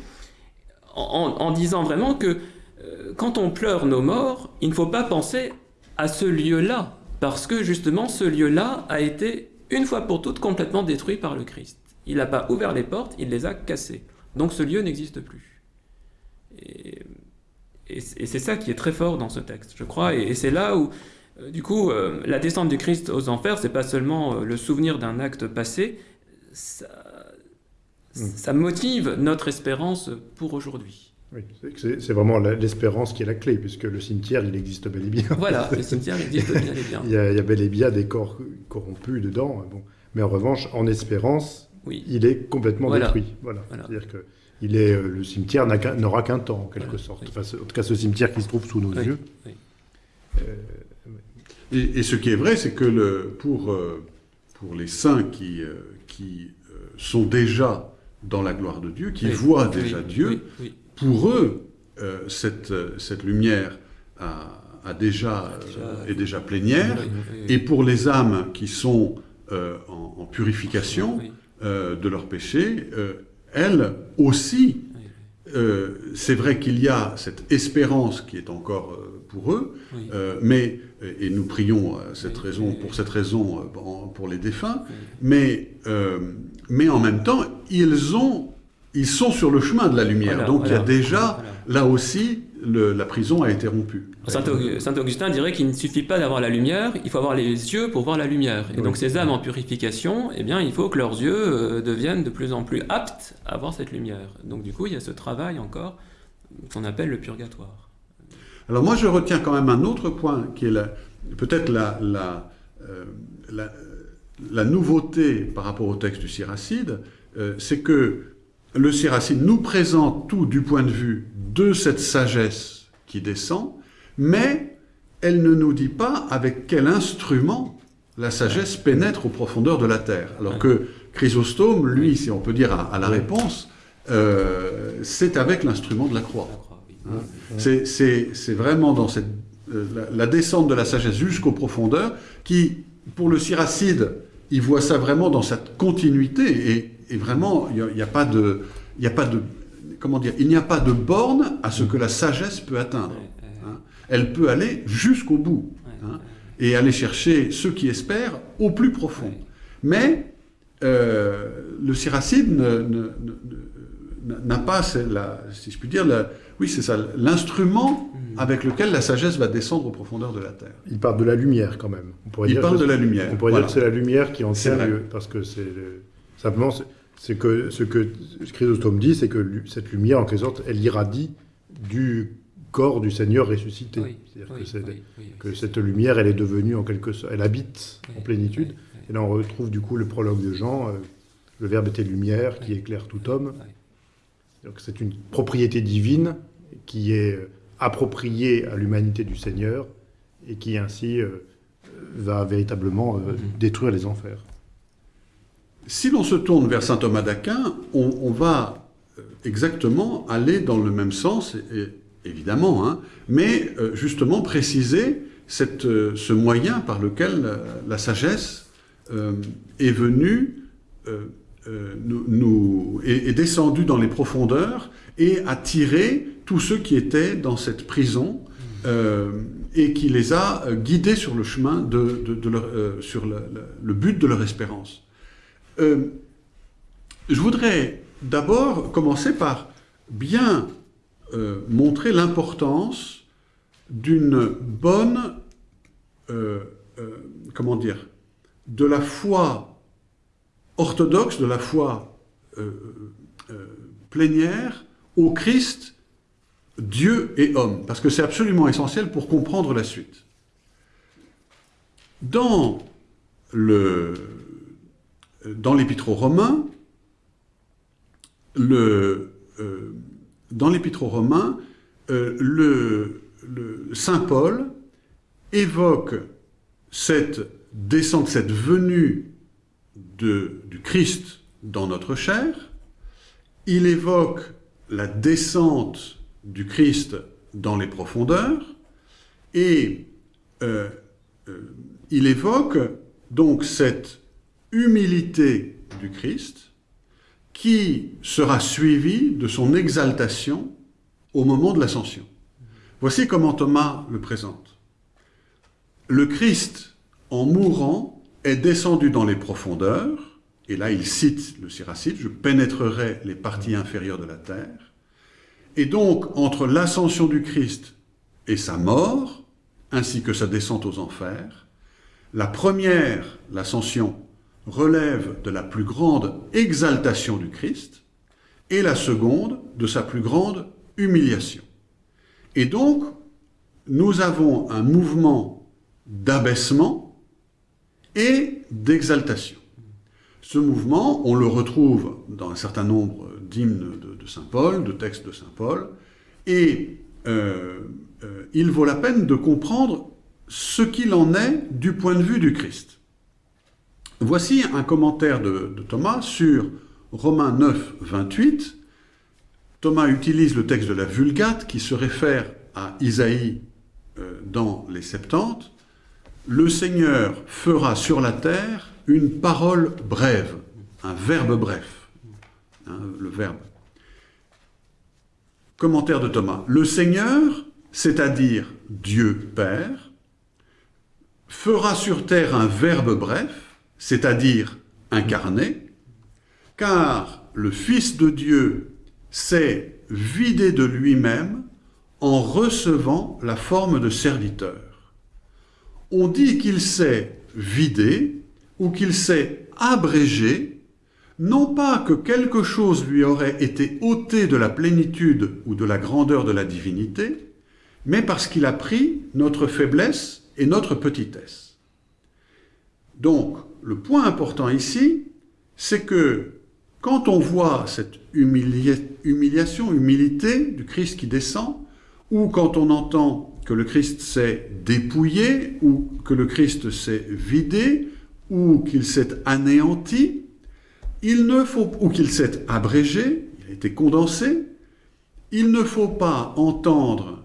en, en disant vraiment que euh, quand on pleure nos morts, il ne faut pas penser à ce lieu-là, parce que justement ce lieu-là a été une fois pour toutes complètement détruit par le Christ. Il n'a pas ouvert les portes, il les a cassées. Donc ce lieu n'existe plus. Et, c'est ça qui est très fort dans ce texte, je crois, et, et c'est là où, euh, du coup, euh, la descente du Christ aux enfers, c'est pas seulement euh, le souvenir d'un acte passé, ça, ça motive notre espérance pour aujourd'hui. Oui, c'est vraiment l'espérance qui est la clé, puisque le cimetière, il existe bel et bien. Voilà, le cimetière existe bien et bien. Il y, a, il y a bel et bien des corps corrompus dedans. Bon. Mais en revanche, en espérance, Oui, il est complètement Voilà. détruit. Voilà. Voilà. C'est-à-dire que il est, euh, le cimetière n'aura qu'un temps, en quelque Voilà. sorte. Oui. Enfin, ce- en tout cas, ce cimetière qui se trouve sous nos Oui. yeux. Oui. Euh, Et, et ce qui est vrai, c'est que le, pour, euh, pour les saints qui, qui sont déjà dans la gloire de Dieu, qui Oui. voient Oui, déjà oui, Dieu, oui, oui. Pour eux, euh, cette, euh, cette lumière a, a déjà, euh, Déjà- est déjà plénière. Et pour les âmes qui sont euh, en, en purification de leurs péchés, elles aussi, c'est vrai qu'il y a cette espérance qui est encore pour eux, mais et nous prions cette raison, pour cette raison pour les défunts, mais mais en même temps ils ont ils sont sur le chemin de la lumière, Voilà, donc il y a déjà voilà. là aussi le- la prison a été rompue. Saint, Aug- Saint Augustin dirait qu'il ne suffit pas d'avoir la lumière, il faut avoir les yeux pour voir la lumière. Et Oui. donc ces âmes en purification, eh bien, il faut que leurs yeux euh, deviennent de plus en plus aptes à voir cette lumière. Donc du coup, il y a ce travail encore qu'on appelle le purgatoire. Alors moi, je retiens quand même un autre point qui est peut-être la, la, euh, la, la nouveauté par rapport au texte du Siracide, euh, c'est que le Siracide nous présente tout du point de vue de cette sagesse qui descend, mais elle ne nous dit pas avec quel instrument la sagesse pénètre aux profondeurs de la terre. Alors que Chrysostome, lui, si on peut dire à, la réponse, euh, c'est avec l'instrument de la croix. Hein? C'est- vraiment dans cette, euh, la, la descente de la sagesse jusqu'aux profondeurs qui, pour le Siracide, il voit ça vraiment dans cette continuité, et, et vraiment, il n'y a, a, pas de... Il n'y a pas de comment dire, il n'y a pas de borne à ce que la sagesse peut atteindre. Hein. Elle peut aller jusqu'au bout hein, et aller chercher ceux qui espèrent au plus profond. Mais euh, le siracide n'a pas, la, si je puis dire, la, oui, c'est ça, l'instrument hmm. avec lequel la sagesse va descendre aux profondeurs de la terre. Il parle de la lumière quand même. On pourrait Il parle de la lumière. On pourrait dire que c'est la lumière qui en tient lieu, parce que c'est simplement c'est que ce que Chrysostome dit, c'est que cette lumière, en quelque sorte, elle irradie du corps du Seigneur ressuscité. C'est-à-dire que, cette lumière, elle est devenue en quelque sorte, elle habite en plénitude. Et là, on retrouve du coup le prologue de Jean, euh, le Verbe était lumière, qui éclaire tout homme. Donc c'est une propriété divine qui est euh, appropriée à l'humanité du Seigneur et qui ainsi euh, va véritablement détruire les enfers. Si l'on se tourne vers saint Thomas d'Aquin, on, va euh, exactement aller dans le même sens, évidemment, hein, mais euh, justement préciser euh, ce moyen par lequel la, sagesse est venue, est, descendue dans les profondeurs et a tiré tous ceux qui étaient dans cette prison et qui les a guidés sur le chemin de, sur le but de leur espérance. Euh, je voudrais d'abord commencer par bien euh, montrer l'importance d'une bonne, euh, comment dire, de la foi orthodoxe, de la foi plénière au Christ, Dieu et homme, parce que c'est absolument essentiel pour comprendre la suite. Dans le, dans l'Épître aux Romains, le, euh, euh, le, Saint Paul évoque cette descente, cette venue du Christ dans notre chair. Il évoque la descente du Christ dans les profondeurs et euh, il évoque donc cette humilité du Christ qui sera suivie de son exaltation au moment de l'ascension. Voici comment Thomas le présente. Le Christ, en mourant, est descendu dans les profondeurs, et là il cite le Siracide, je pénétrerai les parties inférieures de la terre, et donc entre l'ascension du Christ et sa mort, ainsi que sa descente aux enfers, la première, l'ascension, relève de la plus grande exaltation du Christ, et la seconde de sa plus grande humiliation. Et donc, nous avons un mouvement d'abaissement et d'exaltation. Ce mouvement, on le retrouve dans un certain nombre d'hymnes de, Saint Paul, de textes de Saint Paul, et euh, euh, il vaut la peine de comprendre ce qu'il en est du point de vue du Christ. Voici un commentaire de, Thomas sur Romains 9, 28. Thomas utilise le texte de la Vulgate qui se réfère à Isaïe euh, dans les Septante. Le Seigneur fera sur la terre une parole brève, un verbe bref. Hein, le verbe. Commentaire de Thomas. Le Seigneur, c'est-à-dire Dieu Père, fera sur terre un verbe bref, c'est-à-dire incarné, car le Fils de Dieu s'est vidé de lui-même en recevant la forme de serviteur. On dit qu'il s'est vidé ou qu'il s'est abrégé, non pas que quelque chose lui aurait été ôté de la plénitude ou de la grandeur de la divinité, mais parce qu'il a pris notre faiblesse et notre petitesse. Donc, le point important ici, c'est que quand on voit cette humiliation, humilité du Christ qui descend, ou quand on entend que le Christ s'est dépouillé, ou que le Christ s'est vidé, ou qu'il s'est anéanti, il ne faut, ou qu'il s'est abrégé, il a été condensé, il ne faut pas entendre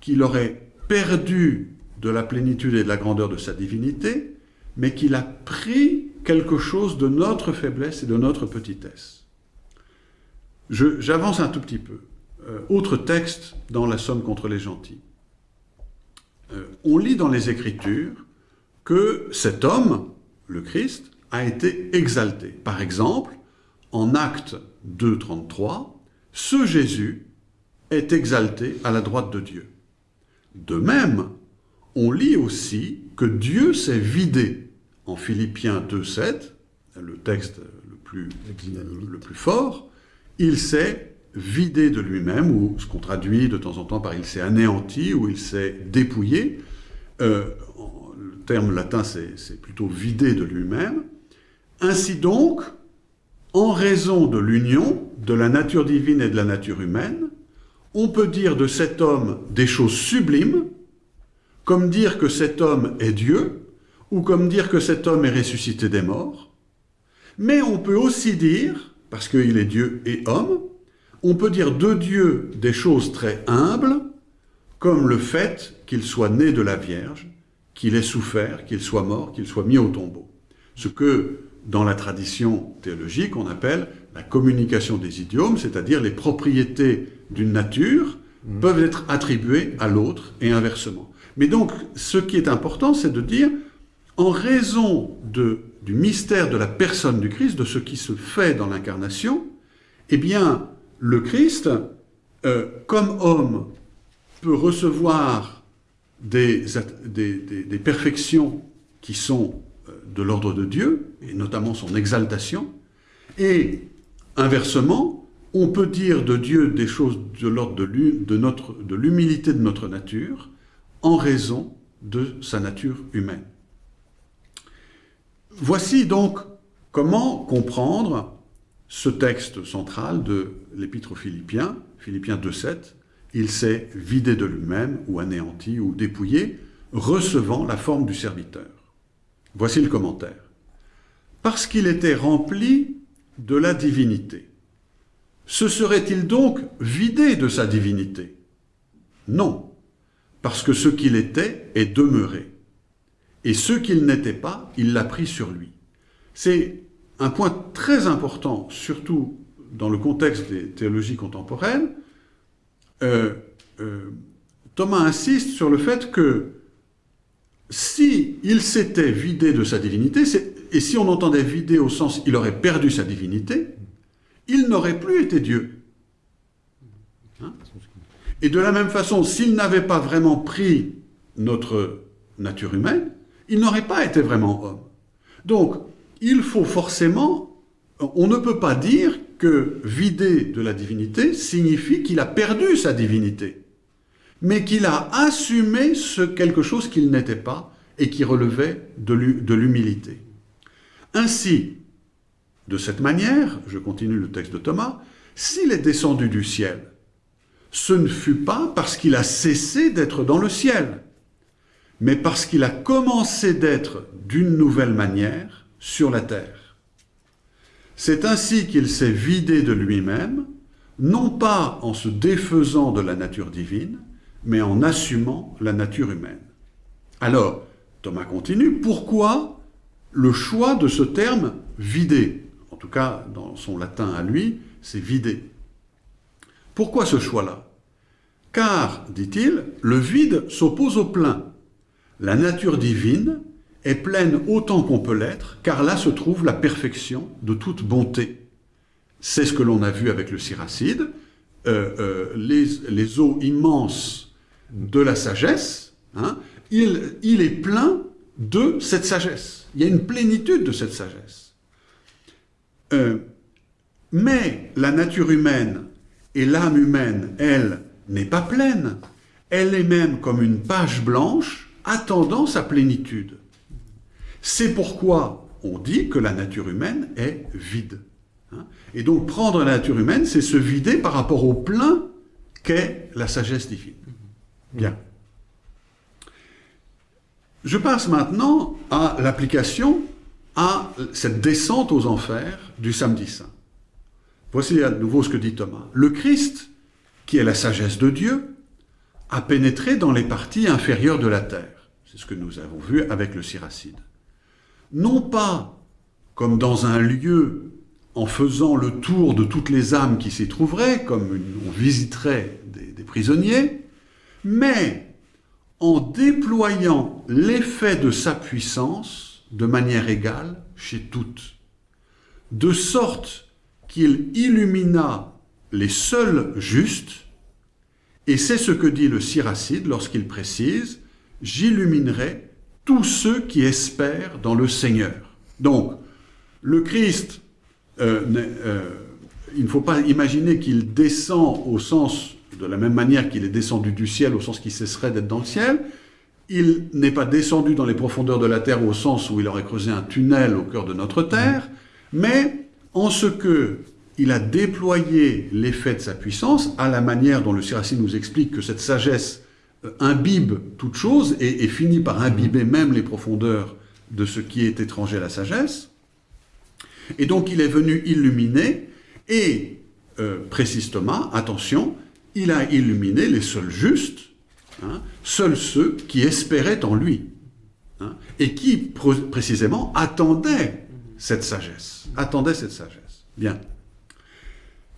qu'il aurait perdu de la plénitude et de la grandeur de sa divinité, mais qu'il a pris quelque chose de notre faiblesse et de notre petitesse. J'avance un tout petit peu. Euh, autre texte dans la Somme contre les gentils. Euh, on lit dans les Écritures que cet homme, le Christ, a été exalté. Par exemple, en Acte 2, 33, ce Jésus est exalté à la droite de Dieu. De même, on lit aussi que Dieu s'est vidé en Philippiens 2, 7, le texte le plus, le plus fort, il s'est vidé de lui-même, ou ce qu'on traduit de temps en temps par il s'est anéanti, ou il s'est dépouillé. Euh, le terme latin, c'est plutôt vidé de lui-même. Ainsi donc, en raison de l'union de la nature divine et de la nature humaine, on peut dire de cet homme des choses sublimes, comme dire que cet homme est Dieu, ou comme dire que cet homme est ressuscité des morts. Mais on peut aussi dire, parce qu'il est Dieu et homme, on peut dire de Dieu des choses très humbles, comme le fait qu'il soit né de la Vierge, qu'il ait souffert, qu'il soit mort, qu'il soit mis au tombeau. Ce que, dans la tradition théologique, on appelle la communication des idiomes, c'est-à-dire les propriétés d'une nature peuvent être attribuées à l'autre et inversement. Mais donc, ce qui est important, c'est de dire, en raison du mystère de la personne du Christ, de ce qui se fait dans l'incarnation, eh bien, le Christ, euh, comme homme, peut recevoir des, perfections qui sont euh, de l'ordre de Dieu, et notamment son exaltation, et inversement, on peut dire de Dieu des choses de l'ordre de l'hu- de l'humilité de notre nature, en raison de sa nature humaine. Voici donc comment comprendre ce texte central de l'Épître aux Philippiens, Philippiens 2.7, il s'est vidé de lui-même, ou anéanti, ou dépouillé, recevant la forme du serviteur. Voici le commentaire. Parce qu'il était rempli de la divinité. Se serait-il donc vidé de sa divinité? Non, parce que ce qu'il était est demeuré. Et ce qu'il n'était pas, il l'a pris sur lui. C'est un point très important, surtout dans le contexte des théologies contemporaines. Euh, euh, Thomas insiste sur le fait que si il s'était vidé de sa divinité, et si on entendait vidé au sens il aurait perdu sa divinité, il n'aurait plus été Dieu. Et de la même façon, s'il n'avait pas vraiment pris notre nature humaine, il n'aurait pas été vraiment homme. Donc, il faut forcément, on ne peut pas dire que vider de la divinité signifie qu'il a perdu sa divinité, mais qu'il a assumé ce quelque chose qu'il n'était pas et qui relevait de l'humilité. Ainsi, de cette manière, je continue le texte de Thomas, s'il est descendu du ciel, ce ne fut pas parce qu'il a cessé d'être dans le ciel, mais parce qu'il a commencé d'être d'une nouvelle manière sur la terre. C'est ainsi qu'il s'est vidé de lui-même, non pas en se défaisant de la nature divine, mais en assumant la nature humaine. Alors, Thomas continue, pourquoi le choix de ce terme vidé? En tout cas, dans son latin à lui, c'est vidé. Pourquoi ce choix-là? Car, dit-il, le vide s'oppose au plein. La nature divine est pleine autant qu'on peut l'être, car là se trouve la perfection de toute bonté. C'est ce que l'on a vu avec le Siracide, euh, euh, les, eaux immenses de la sagesse, hein, il, il est plein de cette sagesse. Il y a une plénitude de cette sagesse. Euh, mais la nature humaine et l'âme humaine, elle, n'est pas pleine. Elle est même comme une page blanche attendant sa plénitude. C'est pourquoi on dit que la nature humaine est vide. hein. Et donc prendre la nature humaine, c'est se vider par rapport au plein qu'est la sagesse divine. Bien. Je passe maintenant à l'application à cette descente aux enfers du samedi saint. Voici à nouveau ce que dit Thomas. Le Christ, qui est la sagesse de Dieu, a pénétré dans les parties inférieures de la terre. C'est ce que nous avons vu avec le Siracide. Non pas comme dans un lieu en faisant le tour de toutes les âmes qui s'y trouveraient, comme on visiterait des prisonniers, mais en déployant l'effet de sa puissance de manière égale chez toutes, de sorte qu'il illumina les seuls justes, et c'est ce que dit le Siracide lorsqu'il précise « J'illuminerai tous ceux qui espèrent dans le Seigneur ». Donc, le Christ, euh, euh, il ne faut pas imaginer qu'il descend au sens, de la même manière qu'il est descendu du ciel, au sens qu'il cesserait d'être dans le ciel. Il n'est pas descendu dans les profondeurs de la terre au sens où il aurait creusé un tunnel au cœur de notre terre, mais en ce que il a déployé l'effet de sa puissance à la manière dont le Siracide nous explique que cette sagesse euh, imbibe toute chose et, et finit par imbiber même les profondeurs de ce qui est étranger à la sagesse. Et donc il est venu illuminer, et euh, précise Thomas, attention, il a illuminé les seuls justes, hein, seuls ceux qui espéraient en lui, hein, et qui pr- précisément attendaient cette sagesse, attendaient cette sagesse. Bien.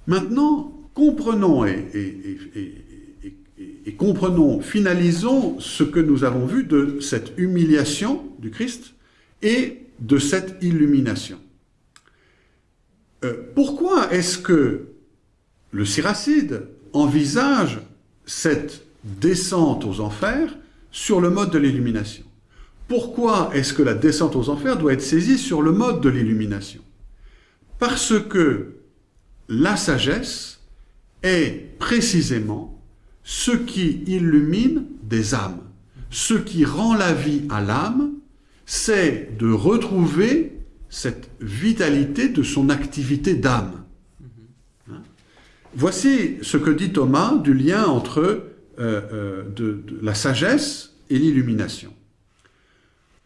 Maintenant, comprenons et comprenons, finalisons ce que nous avons vu de cette humiliation du Christ et de cette illumination. Euh, pourquoi est-ce que le Siracide envisage cette descente aux enfers sur le mode de l'illumination? Pourquoi est-ce que la descente aux enfers doit être saisie sur le mode de l'illumination? Parce que la sagesse est précisément ce qui illumine des âmes. Ce qui rend la vie à l'âme, c'est de retrouver cette vitalité de son activité d'âme. Hein? Voici ce que dit Thomas du lien entre euh, euh, la sagesse et l'illumination.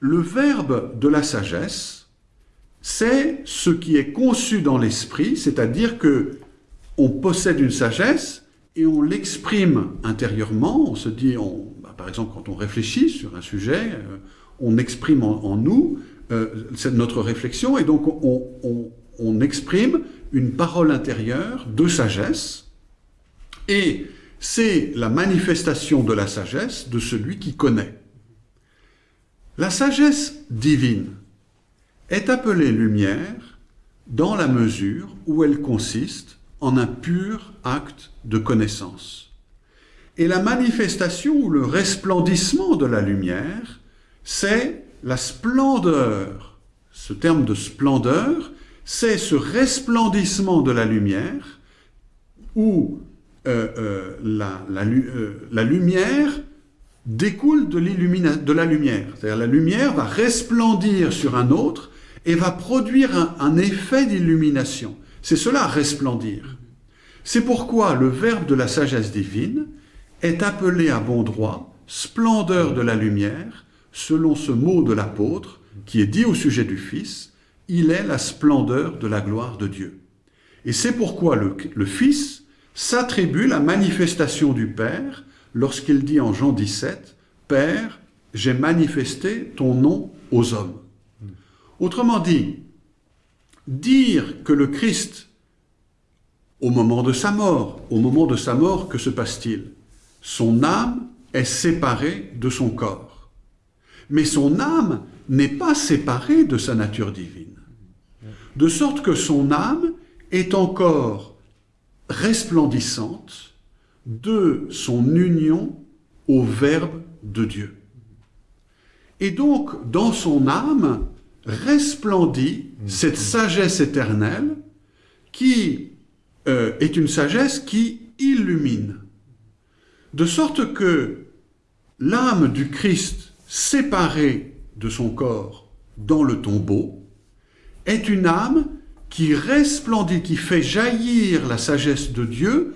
Le verbe de la sagesse, c'est ce qui est conçu dans l'esprit, c'est-à-dire que on possède une sagesse et on l'exprime intérieurement. On se dit, on- bah, par exemple, quand on réfléchit sur un sujet, euh, on exprime en, nous euh, notre réflexion et donc on, on- on exprime une parole intérieure de sagesse et c'est la manifestation de la sagesse de celui qui connaît. La sagesse divine est appelée lumière dans la mesure où elle consiste en un pur acte de connaissance. Et la manifestation ou le resplendissement de la lumière, c'est la splendeur. Ce terme de splendeur, c'est ce resplendissement de la lumière où euh, euh, euh, la lumière découle de, de la lumière. C'est-à-dire la lumière va resplendir sur un autre et va produire un, un effet d'illumination. C'est cela, resplendir. C'est pourquoi le verbe de la sagesse divine est appelé à bon droit splendeur de la lumière, selon ce mot de l'apôtre qui est dit au sujet du Fils, il est la splendeur de la gloire de Dieu. Et c'est pourquoi le, le Fils s'attribue la manifestation du Père lorsqu'il dit en Jean 17, Père, j'ai manifesté ton nom aux hommes. Autrement dit, dire que le Christ, au moment de sa mort, au moment de sa mort, que se passe-t-il? Son âme est séparée de son corps. Mais son âme n'est pas séparée de sa nature divine. De sorte que son âme est encore resplendissante de son union au Verbe de Dieu. Et donc, dans son âme, resplendit cette sagesse éternelle qui euh, est une sagesse qui illumine. De sorte que l'âme du Christ séparée de son corps dans le tombeau est une âme qui resplendit, qui fait jaillir la sagesse de Dieu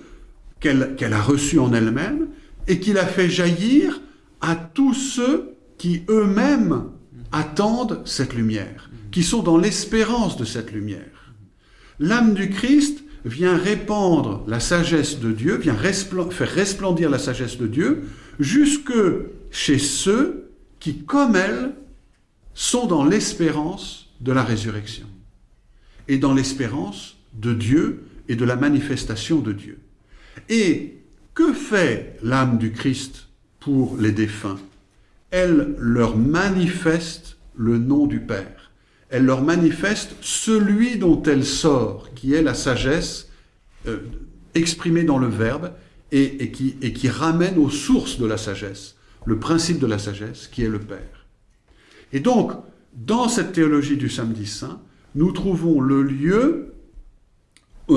qu'elle a reçue en elle-même et qui la fait jaillir à tous ceux qui eux-mêmes attendent cette lumière, qui sont dans l'espérance de cette lumière. L'âme du Christ vient répandre la sagesse de Dieu, vient faire resplendir la sagesse de Dieu jusque chez ceux qui, comme elle, sont dans l'espérance de la résurrection. et dans l'espérance de Dieu et de la manifestation de Dieu. Et que fait l'âme du Christ pour les défunts? Elle leur manifeste le nom du Père. Elle leur manifeste celui dont elle sort, qui est la sagesse euh, exprimée dans le Verbe et, qui, ramène aux sources de la sagesse, le principe de la sagesse, qui est le Père. Et donc, dans cette théologie du samedi saint, nous trouvons le lieu,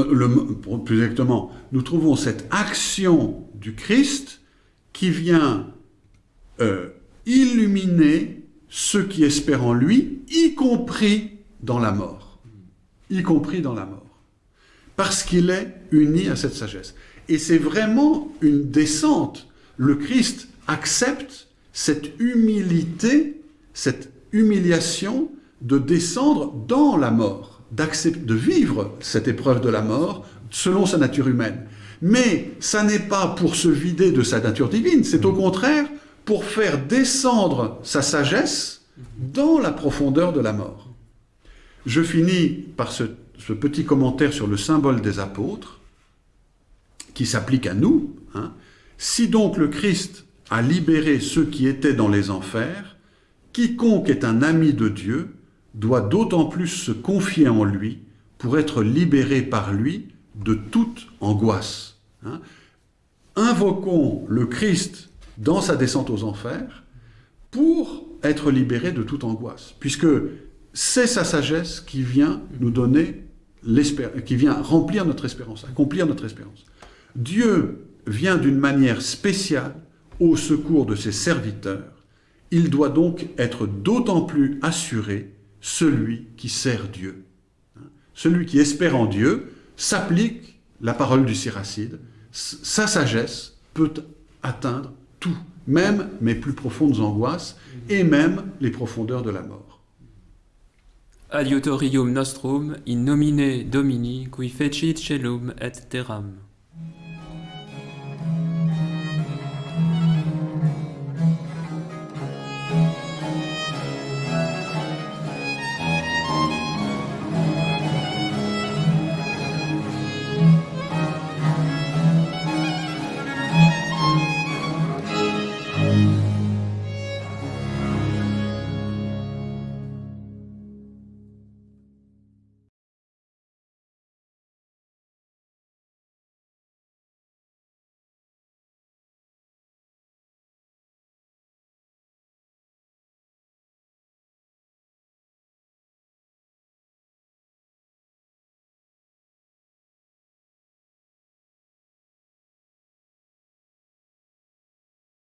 le, plus exactement, nous trouvons cette action du Christ qui vient euh, illuminer ceux qui espèrent en lui, y compris dans la mort. Y compris dans la mort. Parce qu'il est uni à cette sagesse. Et c'est vraiment une descente. Le Christ accepte cette humilité, cette humiliation de descendre dans la mort, de vivre cette épreuve de la mort selon sa nature humaine. Mais ça n'est pas pour se vider de sa nature divine, c'est au contraire pour faire descendre sa sagesse dans la profondeur de la mort. Je finis par ce, petit commentaire sur le symbole des apôtres, qui s'applique à nous. Hein. Si donc le Christ a libéré ceux qui étaient dans les enfers, quiconque est un ami de Dieu doit d'autant plus se confier en lui pour être libéré par lui de toute angoisse. Hein. Invoquons le Christ dans sa descente aux enfers pour être libéré de toute angoisse, puisque c'est sa sagesse qui vient nous donner qui vient remplir notre espérance, accomplir notre espérance. Dieu vient d'une manière spéciale au secours de ses serviteurs. Il doit donc être d'autant plus assuré celui qui sert Dieu. Celui qui espère en Dieu s'applique la parole du Siracide. Sa sagesse peut atteindre tout, même mes plus profondes angoisses et même les profondeurs de la mort. Adiutorium nostrum in nomine Domini qui fecit celum et terram.